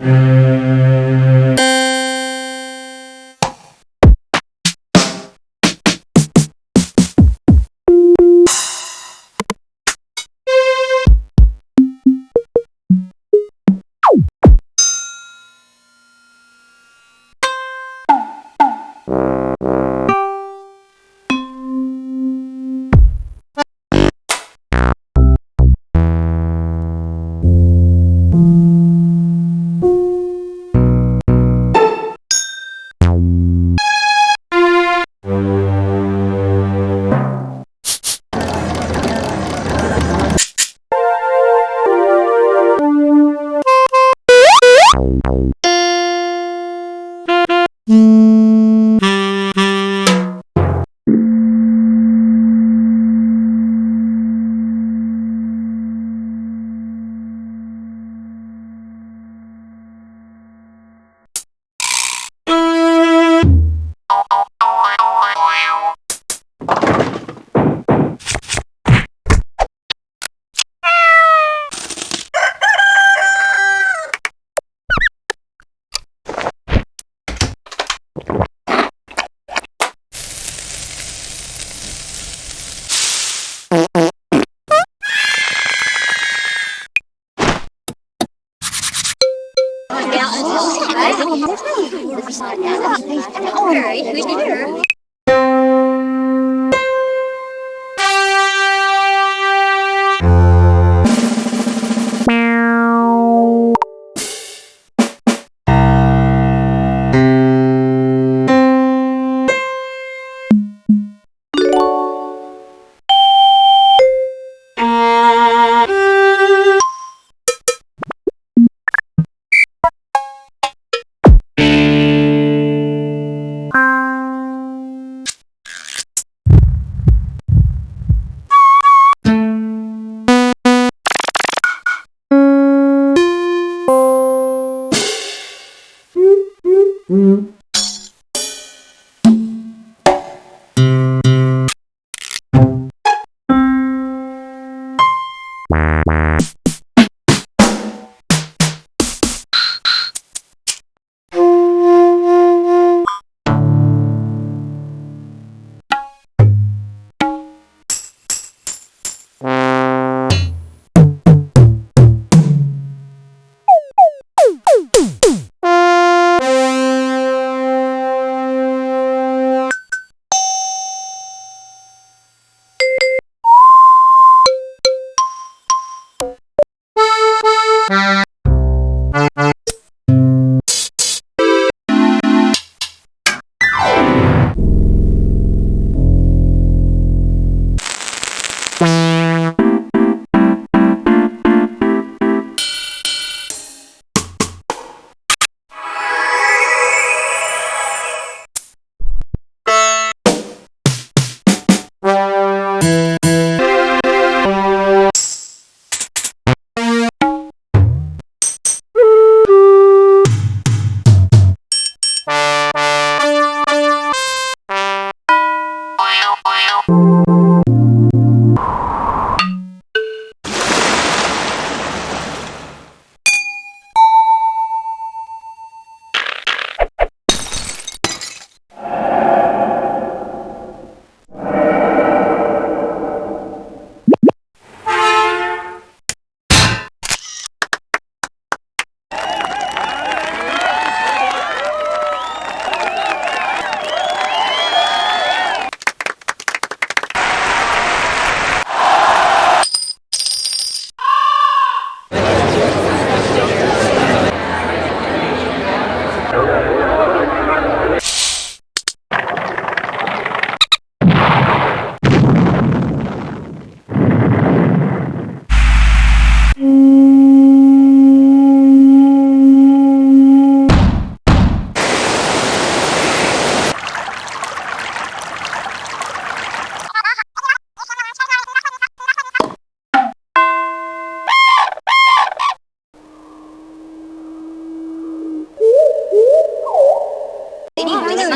Mm-hmm. Mm.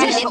Nicht